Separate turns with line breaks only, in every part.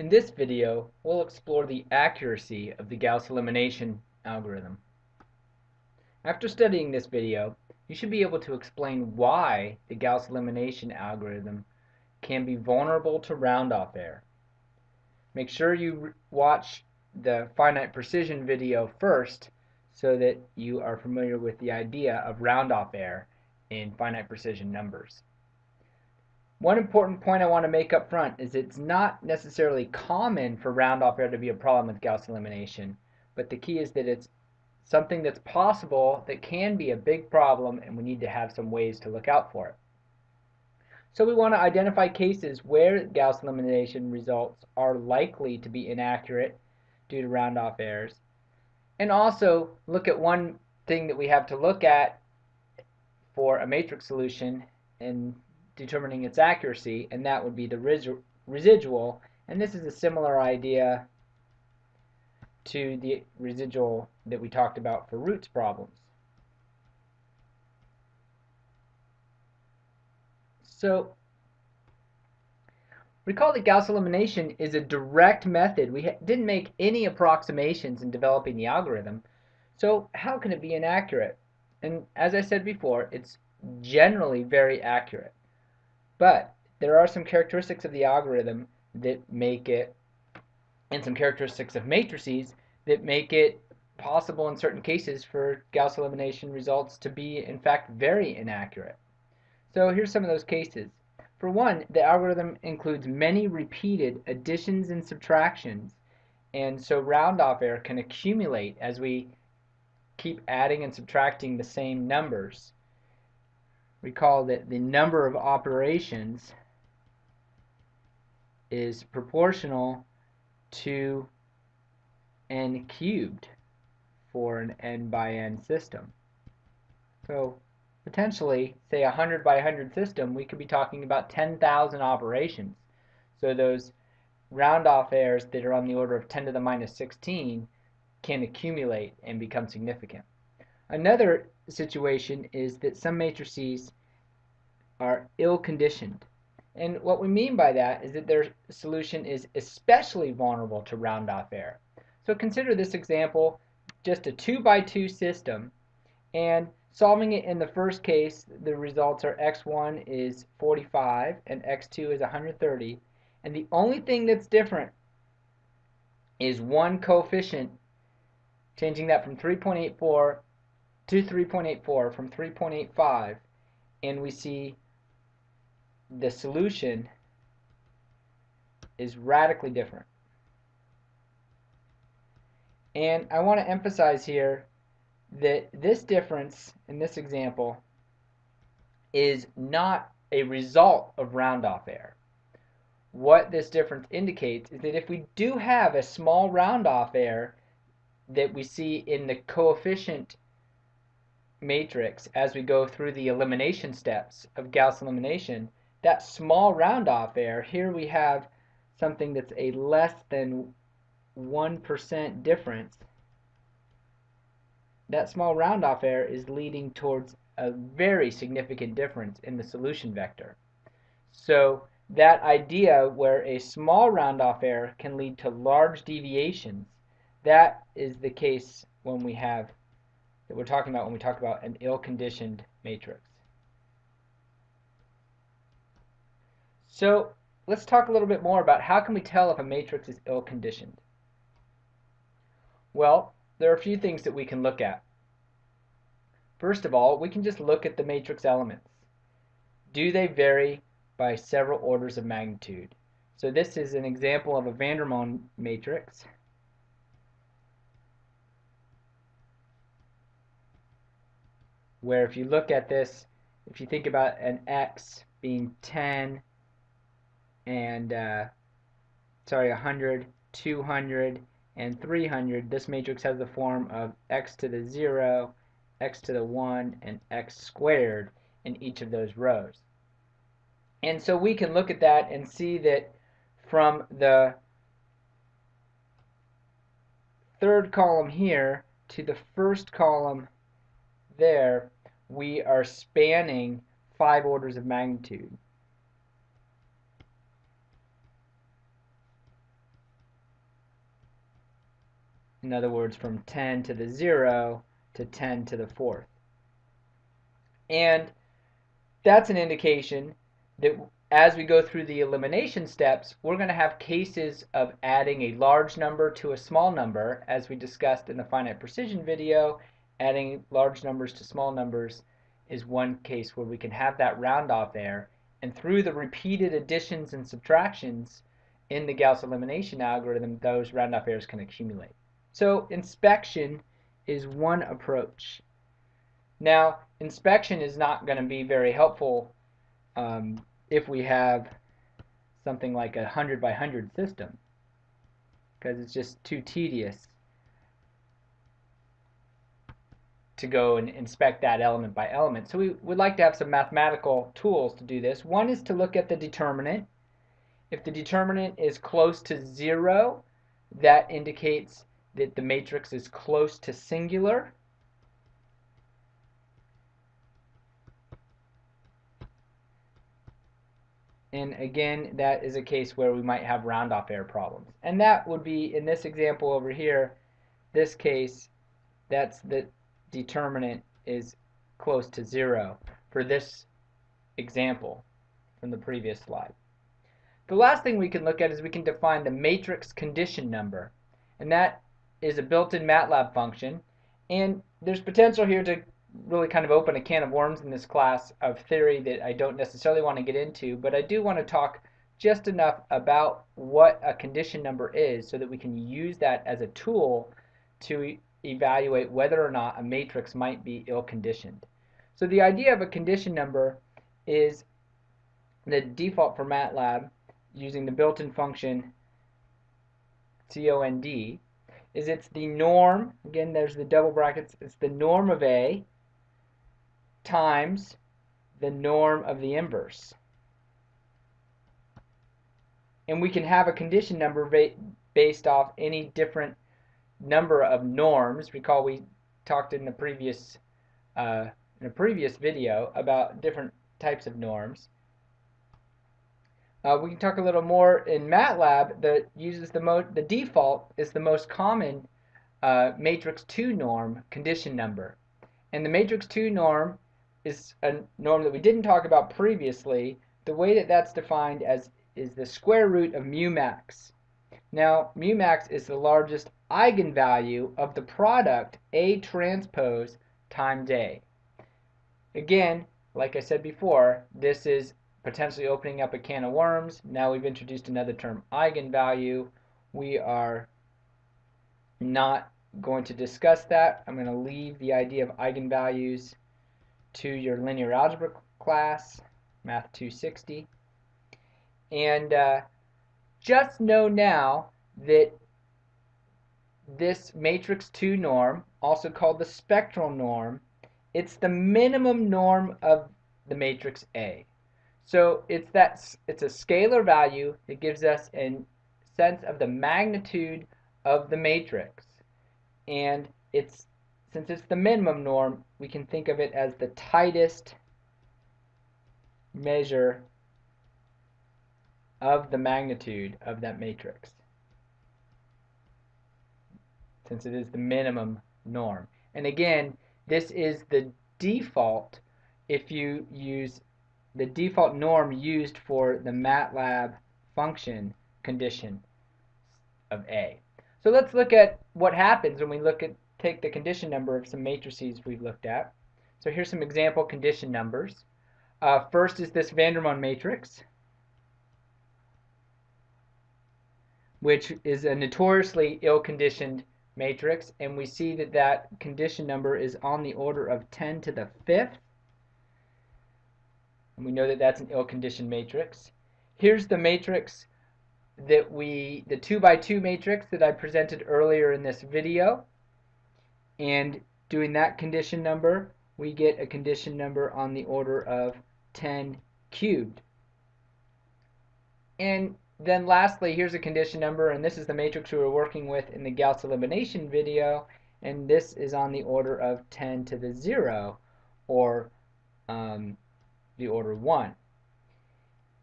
In this video, we'll explore the accuracy of the Gauss elimination algorithm. After studying this video, you should be able to explain why the Gauss elimination algorithm can be vulnerable to round-off error. Make sure you watch the finite precision video first so that you are familiar with the idea of round-off error in finite precision numbers. One important point I want to make up front is it's not necessarily common for round-off error to be a problem with Gauss elimination, but the key is that it's something that's possible that can be a big problem and we need to have some ways to look out for it. So we want to identify cases where Gauss elimination results are likely to be inaccurate due to round-off errors. And also look at one thing that we have to look at for a matrix solution and determining its accuracy, and that would be the residual. And this is a similar idea to the residual that we talked about for roots problems. So recall that Gauss elimination is a direct method. We didn't make any approximations in developing the algorithm. So how can it be inaccurate? And as I said before, it's generally very accurate. But there are some characteristics of the algorithm that make it, and some characteristics of matrices that make it possible in certain cases for Gauss elimination results to be in fact very inaccurate. So here's some of those cases. For one, the algorithm includes many repeated additions and subtractions, and so round-off error can accumulate as we keep adding and subtracting the same numbers recall that the number of operations is proportional to n cubed for an n by n system. So potentially, say a 100 by 100 system, we could be talking about 10,000 operations. So those round off errors that are on the order of 10 to the minus 16 can accumulate and become significant. Another situation is that some matrices are ill-conditioned. And what we mean by that is that their solution is especially vulnerable to round-off error. So consider this example, just a 2 by 2 system, and solving it in the first case, the results are x1 is 45 and x2 is 130. And the only thing that's different is one coefficient, changing that from 3.84 to 3.84 from 3.85 and we see the solution is radically different. And I want to emphasize here that this difference in this example is not a result of round-off error. What this difference indicates is that if we do have a small round-off error that we see in the coefficient matrix as we go through the elimination steps of Gauss elimination, that small round-off error, here we have something that's a less than 1% difference. That small round-off error is leading towards a very significant difference in the solution vector. So that idea where a small round-off error can lead to large deviations, that is the case when we have that we're talking about when we talk about an ill-conditioned matrix. So let's talk a little bit more about how can we tell if a matrix is ill-conditioned. Well, there are a few things that we can look at. First of all, we can just look at the matrix elements. Do they vary by several orders of magnitude? So this is an example of a Vandermonde matrix. Where if you look at this, if you think about an x being 10 and uh, sorry 100, 200, and 300, this matrix has the form of x to the 0, x to the 1, and x squared in each of those rows. And so we can look at that and see that from the third column here to the first column there, we are spanning five orders of magnitude. In other words, from 10 to the 0 to 10 to the 4th. And that's an indication that as we go through the elimination steps, we're going to have cases of adding a large number to a small number, as we discussed in the finite precision video. Adding large numbers to small numbers is one case where we can have that round off there. And through the repeated additions and subtractions in the Gauss elimination algorithm, those round off errors can accumulate. So inspection is one approach. Now, inspection is not going to be very helpful um, if we have something like a 100 by 100 system because it's just too tedious to go and inspect that element by element. So we would like to have some mathematical tools to do this. One is to look at the determinant. If the determinant is close to zero, that indicates that the matrix is close to singular. And again, that is a case where we might have round-off error problems. And that would be, in this example over here, this case, that's the determinant is close to zero for this example from the previous slide. The last thing we can look at is we can define the matrix condition number. And that is a built-in MATLAB function. And there's potential here to really kind of open a can of worms in this class of theory that I don't necessarily want to get into, but I do want to talk just enough about what a condition number is so that we can use that as a tool to evaluate whether or not a matrix might be ill-conditioned. So the idea of a condition number is the default for MATLAB using the built-in function COND is it's the norm, again there's the double brackets, it's the norm of A times the norm of the inverse. And we can have a condition number ba based off any different number of norms. Recall we talked in the previous uh, in a previous video about different types of norms. Uh, we can talk a little more in MATLAB that uses the most the default is the most common uh, matrix 2 norm condition number. And the matrix 2 norm is a norm that we didn't talk about previously. The way that that's defined as is the square root of mu max. Now, mu max is the largest eigenvalue of the product A transpose times A. Again, like I said before, this is potentially opening up a can of worms. Now we've introduced another term, eigenvalue. We are not going to discuss that. I'm going to leave the idea of eigenvalues to your linear algebra class, Math 260. And uh, just know now that this matrix 2 norm, also called the spectral norm, it's the minimum norm of the matrix A. So it's that it's a scalar value that gives us a sense of the magnitude of the matrix. And it's since it's the minimum norm, we can think of it as the tightest measure of the magnitude of that matrix since it is the minimum norm. And again, this is the default if you use the default norm used for the MATLAB function condition of A. So let's look at what happens when we look at take the condition number of some matrices we've looked at. So here's some example condition numbers. Uh, first is this Vandermonde matrix, which is a notoriously ill-conditioned matrix, and we see that that condition number is on the order of 10 to the fifth. And we know that that's an ill-conditioned matrix. Here's the matrix that we, the 2 by 2 matrix that I presented earlier in this video. And doing that condition number, we get a condition number on the order of 10 cubed. And then lastly, here's a condition number, and this is the matrix we were working with in the Gauss elimination video, and this is on the order of 10 to the 0, or um, the order 1.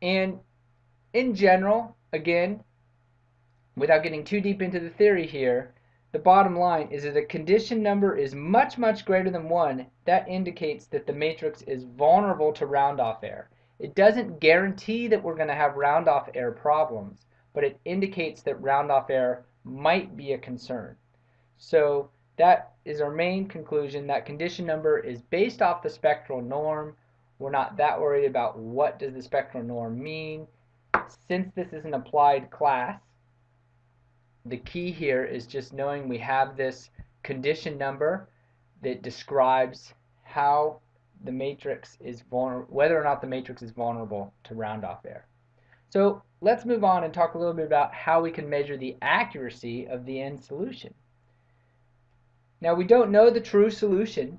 And in general, again, without getting too deep into the theory here, the bottom line is that a condition number is much, much greater than 1, that indicates that the matrix is vulnerable to round-off error. It doesn't guarantee that we're going to have round-off error problems, but it indicates that round-off error might be a concern. So that is our main conclusion, that condition number is based off the spectral norm. We're not that worried about what does the spectral norm mean. Since this is an applied class, the key here is just knowing we have this condition number that describes how the matrix is vulnerable, whether or not the matrix is vulnerable to round-off error. So let's move on and talk a little bit about how we can measure the accuracy of the end solution. Now we don't know the true solution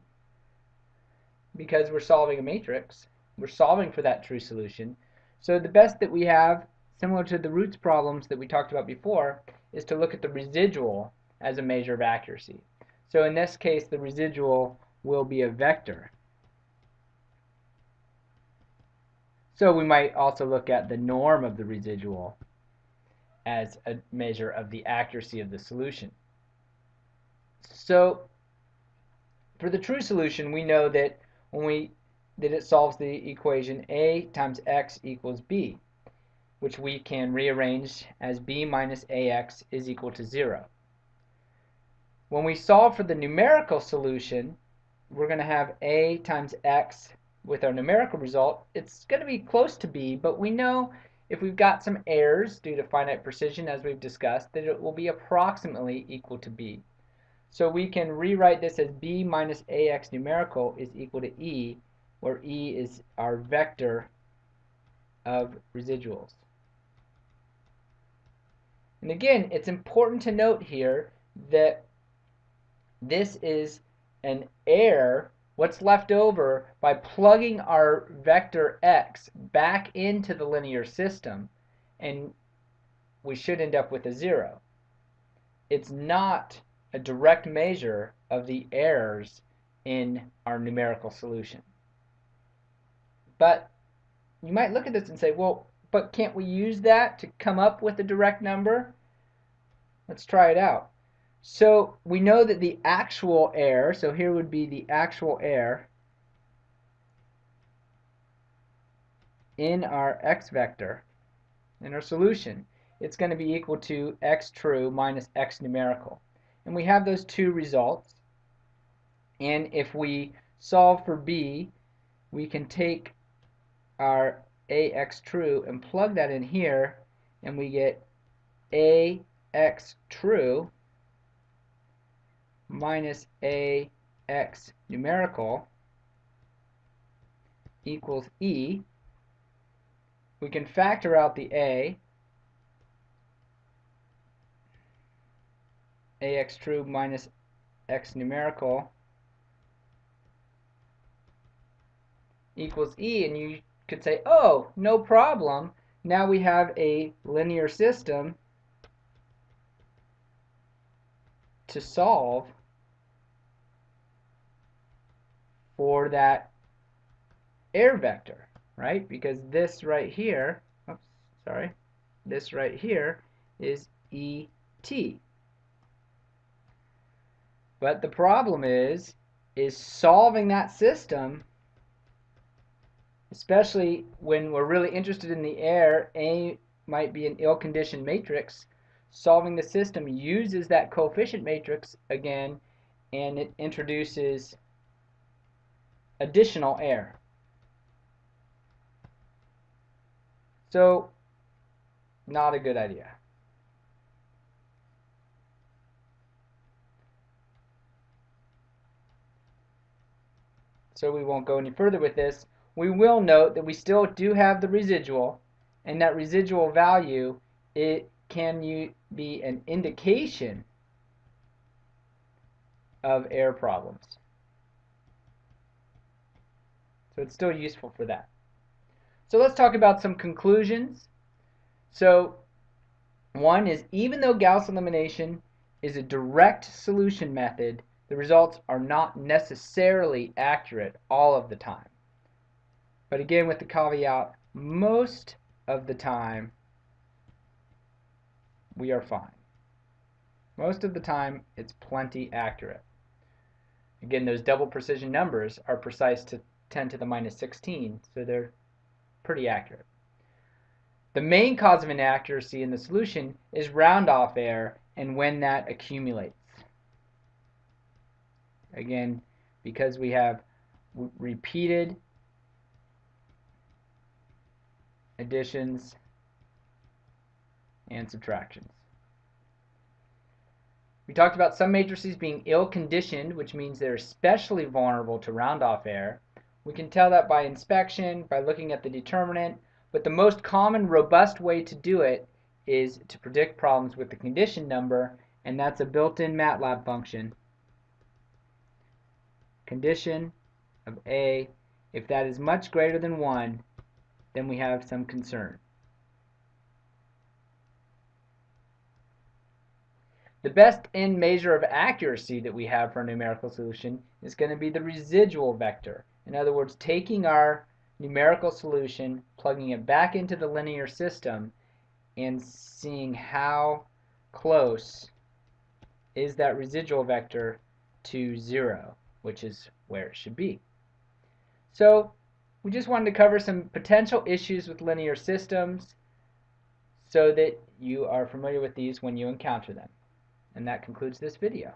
because we're solving a matrix. We're solving for that true solution. So the best that we have, similar to the roots problems that we talked about before, is to look at the residual as a measure of accuracy. So in this case, the residual will be a vector. So we might also look at the norm of the residual as a measure of the accuracy of the solution. So for the true solution, we know that when we that it solves the equation a times x equals b which we can rearrange as b minus ax is equal to 0. When we solve for the numerical solution, we're going to have a times x with our numerical result. It's going to be close to b, but we know if we've got some errors due to finite precision, as we've discussed, that it will be approximately equal to b. So we can rewrite this as b minus ax numerical is equal to e, where e is our vector of residuals. And again, it's important to note here that this is an error, what's left over by plugging our vector x back into the linear system, and we should end up with a zero. It's not a direct measure of the errors in our numerical solution. But you might look at this and say, well, but can't we use that to come up with a direct number? Let's try it out. So we know that the actual error, so here would be the actual error in our x vector, in our solution, it's going to be equal to x true minus x numerical. And we have those two results. And if we solve for b, we can take our ax true and plug that in here and we get ax true minus ax numerical equals e. We can factor out the a. ax true minus x numerical equals e and you could say, oh, no problem. Now we have a linear system to solve for that error vector, right? Because this right here, oops, sorry, this right here is ET. But the problem is, is solving that system especially when we're really interested in the error, A might be an ill-conditioned matrix. Solving the system uses that coefficient matrix again, and it introduces additional error. So, not a good idea. So we won't go any further with this we will note that we still do have the residual, and that residual value, it can be an indication of error problems. So it's still useful for that. So let's talk about some conclusions. So one is even though Gauss elimination is a direct solution method, the results are not necessarily accurate all of the time. But again, with the caveat, most of the time, we are fine. Most of the time, it's plenty accurate. Again, those double precision numbers are precise to 10 to the minus 16, so they're pretty accurate. The main cause of inaccuracy in the solution is round-off error and when that accumulates. Again, because we have repeated additions and subtractions. We talked about some matrices being ill-conditioned, which means they're especially vulnerable to round-off error. We can tell that by inspection, by looking at the determinant, but the most common robust way to do it is to predict problems with the condition number, and that's a built-in MATLAB function. Condition of A, if that is much greater than 1, then we have some concern. The best end measure of accuracy that we have for a numerical solution is going to be the residual vector. In other words, taking our numerical solution, plugging it back into the linear system, and seeing how close is that residual vector to 0, which is where it should be. So we just wanted to cover some potential issues with linear systems so that you are familiar with these when you encounter them. And that concludes this video.